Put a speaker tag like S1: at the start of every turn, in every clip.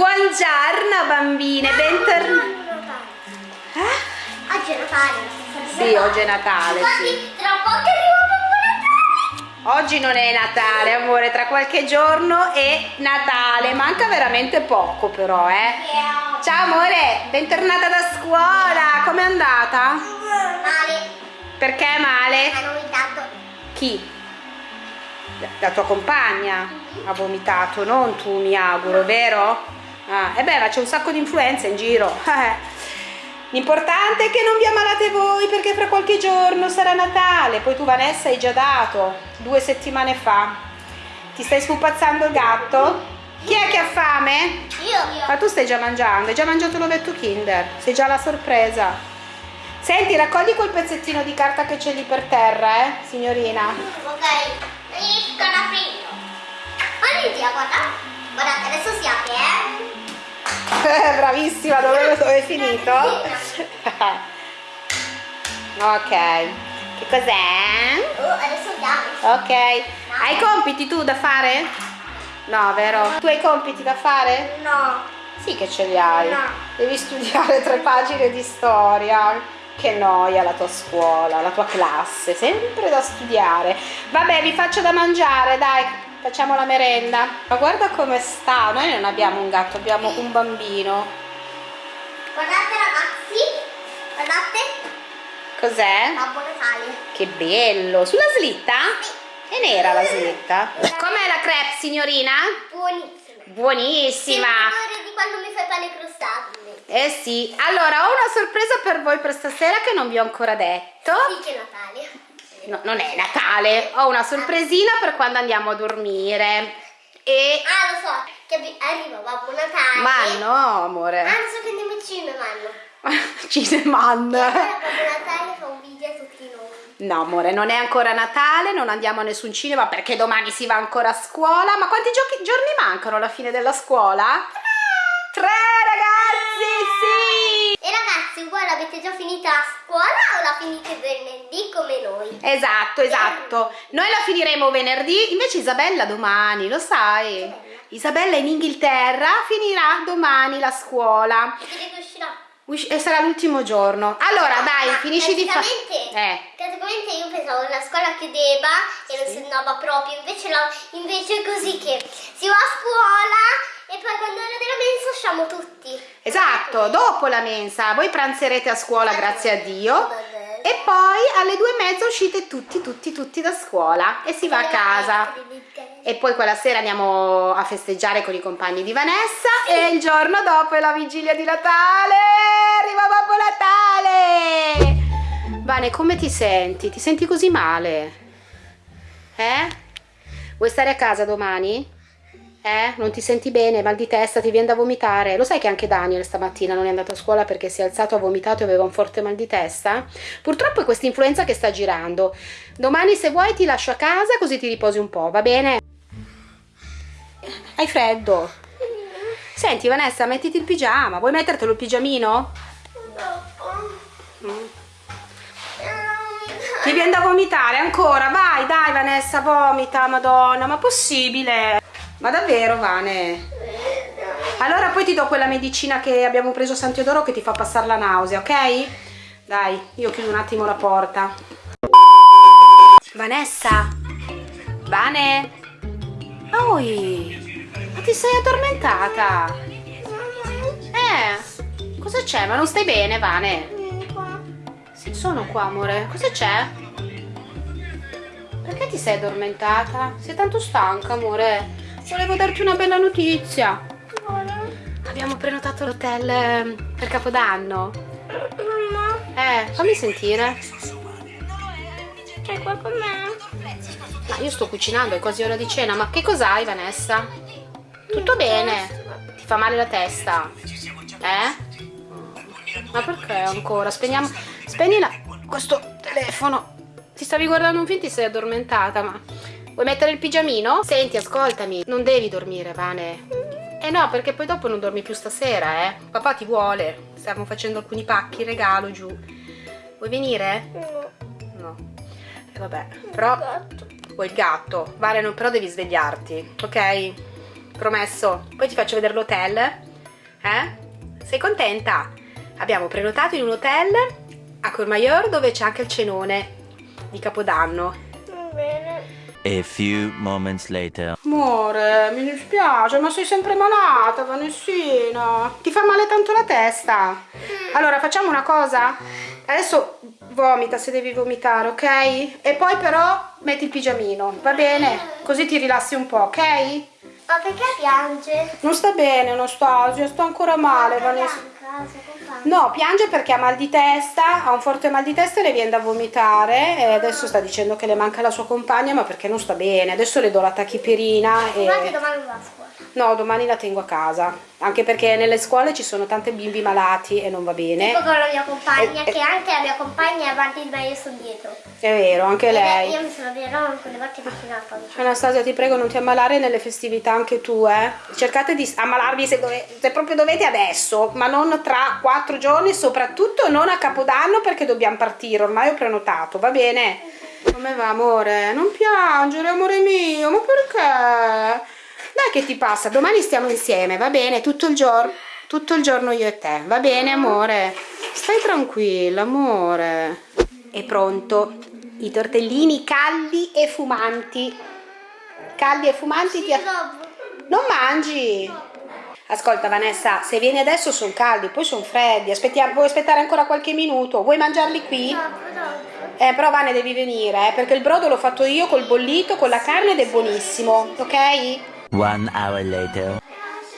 S1: Buongiorno bambine, bentornate.
S2: Eh? Oggi è Natale.
S1: Sì, oggi è Natale, sì.
S2: Tra poco arriva Babbo
S1: Natale. Oggi non è Natale, amore, tra qualche giorno è Natale. Manca veramente poco però, eh. Ciao amore, bentornata da scuola. Com'è andata?
S2: Male.
S1: Perché male?
S2: Ha vomitato.
S1: Chi? La tua compagna ha vomitato, non tu mi auguro, vero? Ah, e beh, ma c'è un sacco di influenza in giro. L'importante è che non vi ammalate voi perché fra qualche giorno sarà Natale. Poi tu Vanessa hai già dato due settimane fa. Ti stai spupazzando il gatto? Chi è che ha fame?
S2: Io.
S1: Ma tu stai già mangiando, hai già mangiato l'ovetto Kinder, sei già la sorpresa. Senti, raccogli quel pezzettino di carta che c'è lì per terra, eh, signorina.
S2: Ok, aprendo. Olivia, guarda. Guardate, adesso si apre,
S1: eh. Bravissima, dove, dove è finito? ok. Che cos'è?
S2: Oh, adesso andiamo.
S1: Ok. Hai compiti tu da fare? No, vero? Tu hai compiti da fare?
S2: No.
S1: Sì che ce li hai.
S2: No.
S1: Devi studiare tre pagine di storia. Che noia la tua scuola, la tua classe, sempre da studiare. Vabbè, vi faccio da mangiare, dai, facciamo la merenda. Ma guarda come sta, noi non abbiamo un gatto, abbiamo un bambino.
S2: Guardate ragazzi, guardate.
S1: Cos'è?
S2: Babbo Natale.
S1: Che bello, sulla slitta?
S2: Sì.
S1: È nera la slitta? Com'è la crepe, signorina?
S2: Buonissima.
S1: Buonissima.
S2: Di quando mi fai pane crostati.
S1: Eh sì, allora ho una sorpresa per voi per stasera che non vi ho ancora detto.
S2: Sì che è Natale.
S1: No, non è Natale, ho una sorpresina per quando andiamo a dormire. E...
S2: Ah, lo so, che arriva Babbo Natale.
S1: Ma no, amore.
S2: Ah, so che andiamo al cinema.
S1: Cineman.
S2: E allora Babbo Natale fa un video a tutti noi.
S1: No amore, non è ancora Natale, non andiamo a nessun cinema perché domani si va ancora a scuola. Ma quanti giorni mancano alla fine della scuola? Tre ragazzi, sì!
S2: E ragazzi, voi l'avete già finita a scuola o la finite venerdì come noi?
S1: Esatto, esatto. Noi la finiremo venerdì, invece Isabella domani, lo sai? Isabella in Inghilterra finirà domani la scuola.
S2: Che uscirà?
S1: E sarà l'ultimo giorno. Allora, dai,
S2: Ma
S1: finisci di fare.
S2: Eh. Praticamente io pensavo che la scuola chiudeva e non si andava proprio, invece, la, invece è così che si va a scuola poi quando è ora della mensa usciamo tutti.
S1: Esatto, dopo la mensa. Voi pranzerete a scuola, grazie a Dio. E poi alle due e mezza uscite tutti, tutti, tutti da scuola e si va a casa. E poi quella sera andiamo a festeggiare con i compagni di Vanessa e il giorno dopo è la vigilia di Natale. Arriva Babbo Natale! Vane, come ti senti? Ti senti così male? Eh? Vuoi stare a casa domani? Eh? Non ti senti bene, mal di testa, ti viene da vomitare. Lo sai che anche Daniel stamattina non è andato a scuola perché si è alzato, ha vomitato e aveva un forte mal di testa? Purtroppo è questa influenza che sta girando. Domani se vuoi ti lascio a casa così ti riposi un po', va bene? Hai freddo? Senti Vanessa, mettiti il pigiama. Vuoi mettertelo il pigiamino? Mm. Ti viene da vomitare ancora? Vai, dai Vanessa, vomita, madonna, ma possibile? Ma davvero, Vane? Allora poi ti do quella medicina che abbiamo preso a San Teodoro che ti fa passare la nausea, ok? Dai, io chiudo un attimo la porta. Vanessa? Vane? Oi! Ma ti sei addormentata? Eh, cosa c'è? Ma non stai bene, Vane? Sì, sono qua, amore. Cosa c'è? Perché ti sei addormentata? Sei tanto stanca, amore? Volevo darti una bella notizia. Abbiamo prenotato l'hotel ehm, per Capodanno. Eh, fammi sentire.
S2: C'è qua con me?
S1: Ma io sto cucinando, è quasi ora di cena. Ma che cos'hai, Vanessa? Tutto bene? Ti fa male la testa? Eh? Ma perché ancora? Spegniamo... Spegni la... questo telefono. Ti stavi guardando un film, ti sei addormentata, ma... Vuoi mettere il pigiamino? Senti, ascoltami, non devi dormire, Vane. Eh no, perché poi dopo non dormi più stasera, eh. Papà ti vuole. Stiamo facendo alcuni pacchi, regalo giù. Vuoi venire?
S2: No.
S1: No. E eh, vabbè, però... Vuoi il gatto? Vale, no, però devi svegliarti, ok? Promesso. Poi ti faccio vedere l'hotel Eh? Sei contenta? Abbiamo prenotato in un hotel a Courmayeur dove c'è anche il cenone di Capodanno.
S2: Bene.
S3: A few moments later.
S1: Amore, mi dispiace, ma sei sempre malata, Vanessina. Ti fa male tanto la testa. Allora, facciamo una cosa? Adesso vomita se devi vomitare, ok? E poi però metti il pigiamino, va bene? Così ti rilassi un po', ok?
S2: Ma perché piange?
S1: Non sta bene, Anastasia, sto ancora male, Vanessa. No, piange perché ha mal di testa, ha un forte mal di testa e le viene da vomitare e adesso sta dicendo che le manca la sua compagna ma perché non sta bene. Adesso le do la tachipirina e...
S2: Guarda che domani.
S1: No, domani la tengo a casa, anche perché nelle scuole ci sono tante bimbi malati e non va bene.
S2: Tipo con la mia compagna,
S1: Eh, eh.
S2: che anche la mia compagna è avanti di me, io sono dietro.
S1: È vero, anche
S2: Ed è-
S1: lei.
S2: Io mi sono vero quelle volte vicino alla pancia.
S1: Anastasia, ti prego, non ti ammalare nelle festività anche tu, eh. Cercate di ammalarvi se, dove- se proprio dovete adesso, ma non tra quattro giorni, soprattutto non a Capodanno perché dobbiamo partire, ormai ho prenotato, va bene? Come va, amore? Non piangere, amore mio, ma perché? Dai che ti passa, domani stiamo insieme, va bene? Tutto il giorno, tutto il giorno io e te, va bene, amore? Stai tranquilla, amore. È pronto, i tortellini caldi e fumanti. Caldi e fumanti ti... Non mangi? Ascolta Vanessa, se vieni adesso sono caldi, poi sono freddi, aspettiamo, vuoi aspettare ancora qualche minuto? Vuoi mangiarli qui? Eh, però Vane devi venire, eh, perché il brodo l'ho fatto io col bollito, con la carne ed è buonissimo, ok?
S3: One hour later.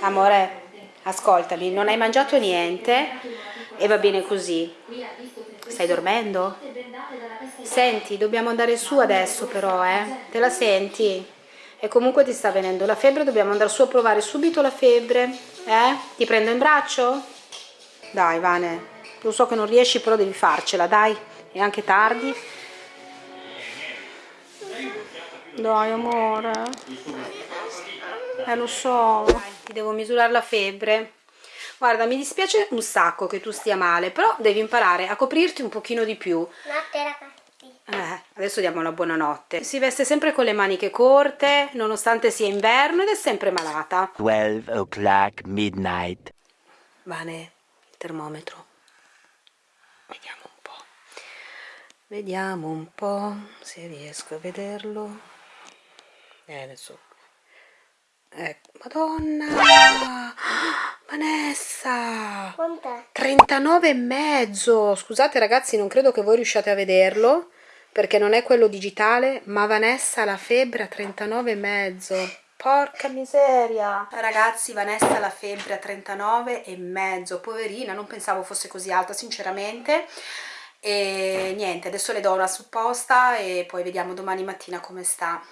S1: Amore, ascoltami, non hai mangiato niente e va bene così. Stai dormendo? Senti, dobbiamo andare su adesso però, eh? Te la senti? E comunque ti sta venendo la febbre, dobbiamo andare su a provare subito la febbre, eh? Ti prendo in braccio? Dai, Vane, lo so che non riesci, però devi farcela, dai, è anche tardi. Dai, amore. Eh, lo so, ti devo misurare la febbre. Guarda, mi dispiace un sacco che tu stia male, però devi imparare a coprirti un pochino di più.
S2: Notte ragazzi.
S1: Eh, adesso diamo la buonanotte. Si veste sempre con le maniche corte, nonostante sia inverno ed è sempre malata.
S3: 12 o'clock midnight.
S1: Vane, il termometro. Vediamo un po'. Vediamo un po' se riesco a vederlo. Eh, adesso. Ecco, madonna! Vanessa!
S2: Quant'è?
S1: 39 e mezzo. Scusate ragazzi, non credo che voi riusciate a vederlo perché non è quello digitale, ma Vanessa la febbre a 39 e mezzo. Porca miseria. Ragazzi, Vanessa la febbre a 39 e mezzo. Poverina, non pensavo fosse così alta, sinceramente. E niente, adesso le do una supposta e poi vediamo domani mattina come sta.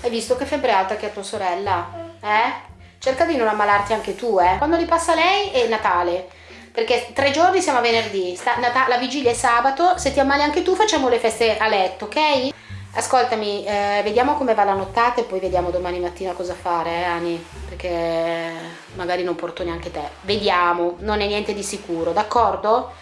S1: Hai visto che febbre alta che ha tua sorella? Eh? Cerca di non ammalarti anche tu, eh. Quando li passa lei è Natale. Perché tre giorni siamo a venerdì, sta- la vigilia è sabato, se ti ammali anche tu facciamo le feste a letto, ok? Ascoltami, eh, vediamo come va la nottata e poi vediamo domani mattina cosa fare, eh, Ani? Perché magari non porto neanche te. Vediamo, non è niente di sicuro, d'accordo?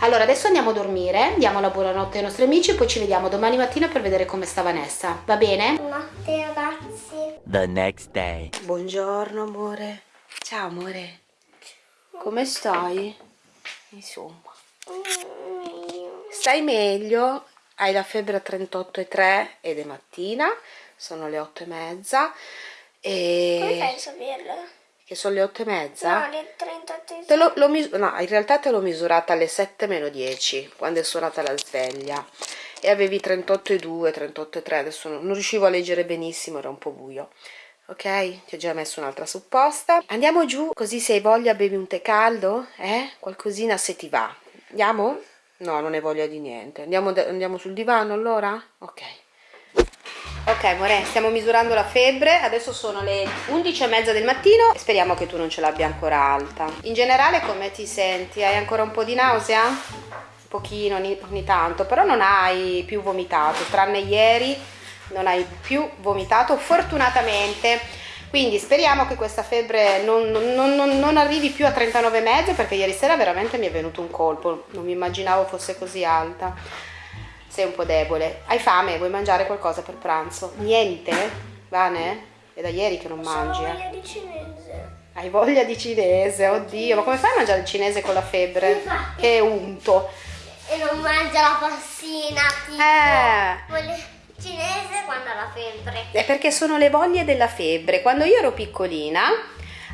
S1: Allora, adesso andiamo a dormire, diamo la buonanotte ai nostri amici e poi ci vediamo domani mattina per vedere come sta Vanessa, va bene?
S2: Notte ragazzi.
S3: The next day.
S1: Buongiorno amore. Ciao amore. Come stai? Insomma. Stai meglio? Hai la febbre a 38,3 ed è mattina, sono le 8 e mezza.
S2: Come fai
S1: E...
S2: a saperlo?
S1: Che sono le 8 e mezza?
S2: No, le 38
S1: Te l'ho- l'ho mis- no, in realtà te l'ho misurata alle 7 meno 10, quando è suonata la sveglia. E avevi 38,2, 38,3, adesso non, non riuscivo a leggere benissimo, era un po' buio. Ok? Ti ho già messo un'altra supposta. Andiamo giù, così se hai voglia bevi un tè caldo, eh? Qualcosina se ti va. Andiamo? No, non hai voglia di niente. Andiamo, andiamo sul divano allora? Ok. Ok amore, stiamo misurando la febbre, adesso sono le 11 e mezza del mattino speriamo che tu non ce l'abbia ancora alta. In generale come ti senti? Hai ancora un po' di nausea? Un pochino, ogni, ogni tanto, però non hai più vomitato, tranne ieri non hai più vomitato fortunatamente. Quindi speriamo che questa febbre non, non- non- non arrivi più a 39,5 perché ieri sera veramente mi è venuto un colpo, non mi immaginavo fosse così alta sei un po' debole. Hai fame? Vuoi mangiare qualcosa per pranzo? Niente? Vane? È da ieri che non mangi, eh?
S2: voglia di cinese.
S1: Hai voglia di cinese, oddio, ma come fai a mangiare il cinese con la febbre? Che unto.
S2: E non mangia la passina, tipo.
S1: Eh.
S2: Cinese quando ha la febbre.
S1: È perché sono le voglie della febbre. Quando io ero piccolina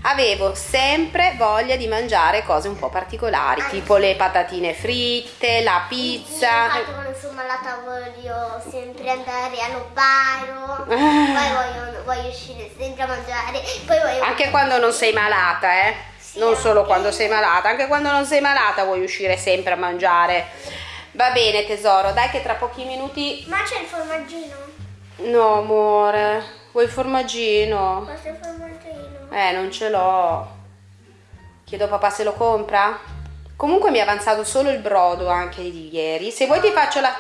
S1: avevo sempre voglia di mangiare cose un po' particolari,
S2: Anche.
S1: tipo le patatine fritte, la pizza.
S2: Infatti quando sono malata voglio sempre andare allo bar, poi voglio, voglio uscire sempre a mangiare, poi voglio...
S1: Anche quando non sei malata, eh?
S2: Sì,
S1: Non solo quando sei malata, anche quando non sei malata vuoi uscire sempre a mangiare. Va bene tesoro, dai che tra pochi minuti...
S2: Ma c'è il formaggino?
S1: No amore, vuoi il formaggino?
S2: Questo è il formaggino.
S1: Eh, non ce l'ho. Chiedo a papà se lo compra. Comunque mi è avanzato solo il brodo anche di ieri. Se vuoi ti faccio la...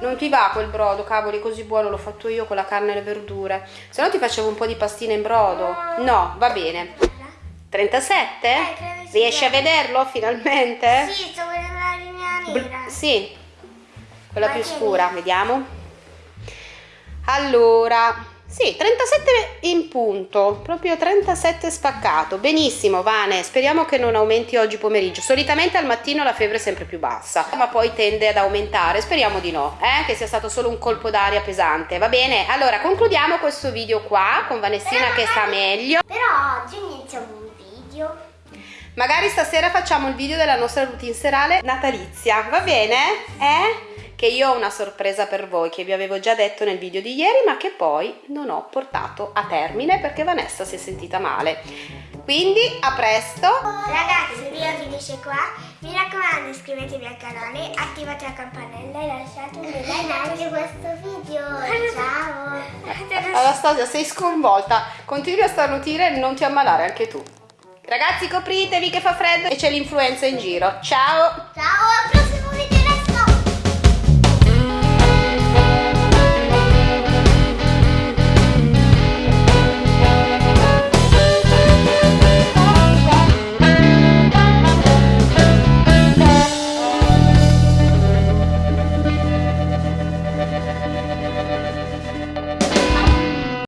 S1: Non ti va quel brodo, cavoli, così buono, l'ho fatto io con la carne e le verdure. Se no ti facevo un po' di pastine in brodo. No, va bene. 37?
S2: Eh.
S1: Riesci a vederlo finalmente?
S2: Sì, sto
S1: sì, quella più scura, vediamo. Allora, sì, 37 in punto, proprio 37 spaccato. Benissimo, Vane, speriamo che non aumenti oggi pomeriggio. Solitamente al mattino la febbre è sempre più bassa, ma poi tende ad aumentare. Speriamo di no, eh? che sia stato solo un colpo d'aria pesante. Va bene? Allora, concludiamo questo video qua con Vanessina che sta meglio.
S2: Però oggi iniziamo un video.
S1: Magari stasera facciamo il video della nostra routine serale natalizia, va bene? Eh? Che io ho una sorpresa per voi che vi avevo già detto nel video di ieri ma che poi non ho portato a termine perché Vanessa si è sentita male. Quindi a presto!
S2: Ragazzi, il video finisce qua. Mi raccomando, iscrivetevi al canale, attivate la campanella e lasciate un bel like anche questo video. Ciao!
S1: Anastasia sei sconvolta, continui a starnutire e non ti ammalare anche tu. Ragazzi copritevi che fa freddo e c'è l'influenza in giro. Ciao!
S2: Ciao,